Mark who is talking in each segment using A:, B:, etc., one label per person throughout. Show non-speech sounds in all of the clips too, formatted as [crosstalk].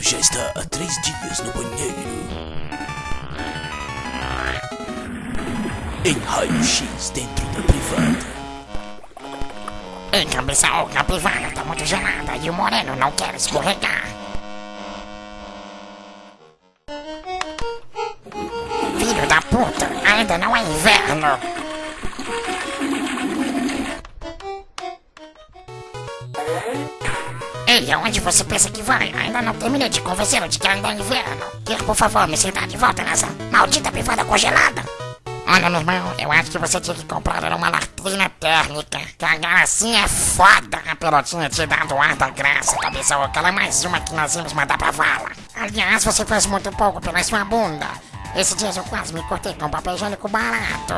A: velho já está há três dias no banheiro. Em raio-x dentro da privada.
B: Ei, cabeça oca, a privada tá muito gelada e o moreno não quer escorregar. Filho da puta, ainda não é inverno. Ei, aonde você pensa que vai? Ainda não terminei de convencê-lo de que ainda é inverno. Quer, por favor, me sentar de volta nessa maldita privada congelada? Olha, meu irmão, eu acho que você tinha que comprar uma latrina térmica. Que a gracinha é foda. A pelotinha te dá do ar da graça, cabeça oca. Ela é mais uma que nós íamos mandar pra vala. Aliás, você fez muito pouco pela sua bunda. Esse dia eu quase me cortei com papel higiênico barato.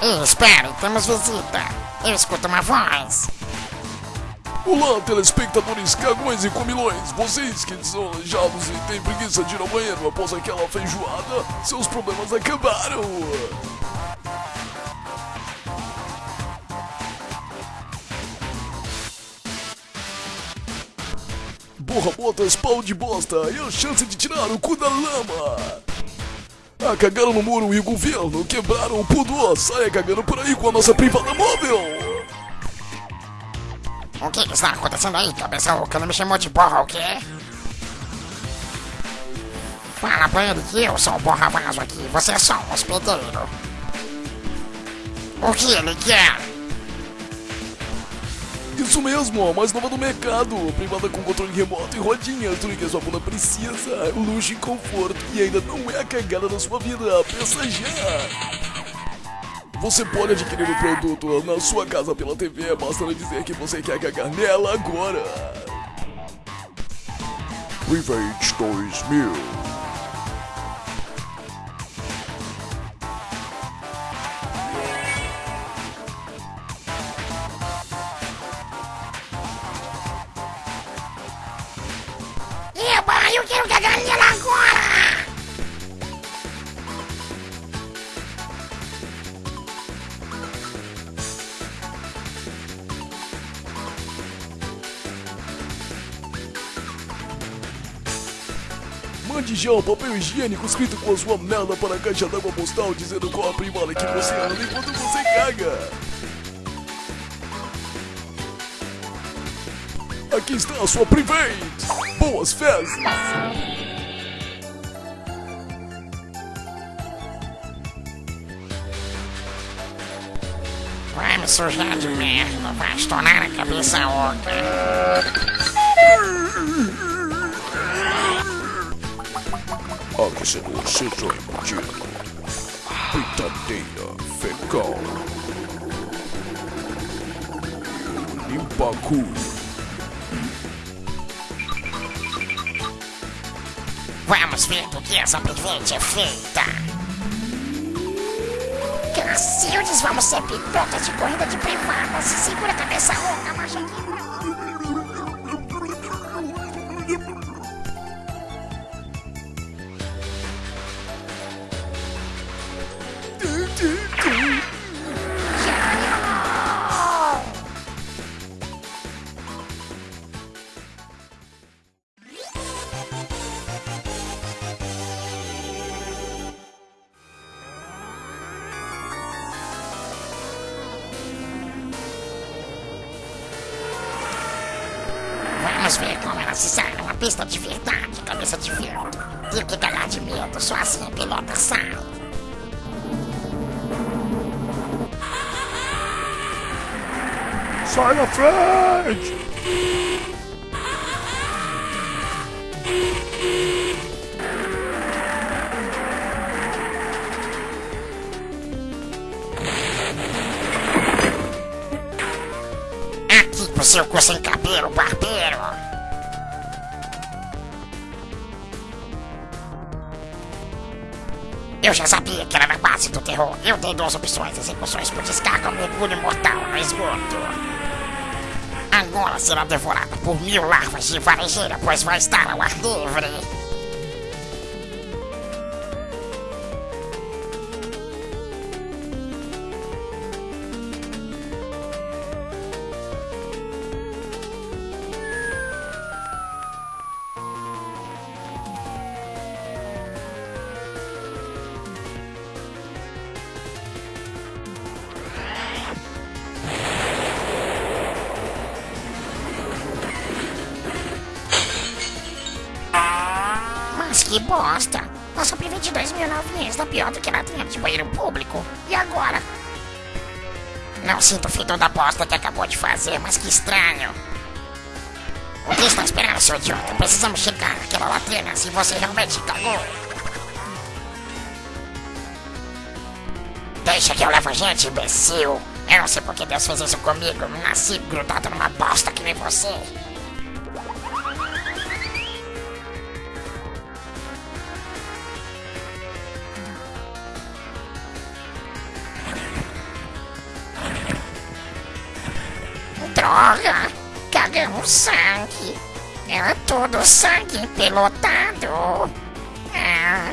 B: Ei, espere, temos visita. Eu escuto uma voz.
C: Olá, telespectadores cagões e comilões! Vocês que são aleijados e têm preguiça de ir ao banheiro após aquela feijoada, seus problemas acabaram! Borra botas, pau de bosta e a chance de tirar o cu da lama! Ah, cagaram no muro e o governo quebraram o pudor! Saia cagando por aí com a nossa privada móvel!
B: O que, está acontecendo aí, cabeça oca? Não me chamou de borra, o quê? Fala pra ele que eu sou o borra vaso aqui. Você é só um hospedeiro. O que ele quer?
C: Isso mesmo, a mais nova do mercado. Privada com controle remoto e rodinha. Tudo que a sua bunda precisa. Luxo e conforto. E ainda não é a cagada da sua vida. Pensa já. Você pode adquirir o produto na sua casa pela TV. Basta dizer que você quer cagar nela agora. Revenge 2000. Mande já um papel higiênico escrito com a sua merda para a caixa d'água postal dizendo qual a privada que você anda enquanto você caga. Aqui está a sua private. Boas festas.
B: Vai me sujar de merda, vai estourar a cabeça oca. [laughs]
C: Aquecedor seja embutido. Britadeira fecal. Limpa cu.
B: Vamos ver do que essa private é feita. Cacildes, vamos ser pipocas de corrida de privada. Se segura a cabeça oca, macho. Sai numa pista de verdade, cabeça de vento. Tem que cagar de medo, só assim a pilota sai.
C: Sai na frente!
B: Aqui pro seu cu sem cabelo, barbeiro. Eu já sabia que era na base do terror. Eu dei duas opções: execuções por descarga ou mergulho mortal no esgoto. Agora será devorada por mil larvas de varejeira, pois vai estar ao ar livre. Que bosta. Nossa Pri 22 mil novinhas tá pior do que latinha de banheiro público. E agora? Não sinto o fedor da bosta que acabou de fazer, mas que estranho. O que está esperando, seu idiota? Precisamos chegar naquela latrina se você realmente cagou. Deixa que eu levo a gente, imbecil. Eu não sei por que Deus fez isso comigo. Nasci grudado numa bosta que nem você. Droga! Cagamos sangue! Era todo sangue empelotado! Ah,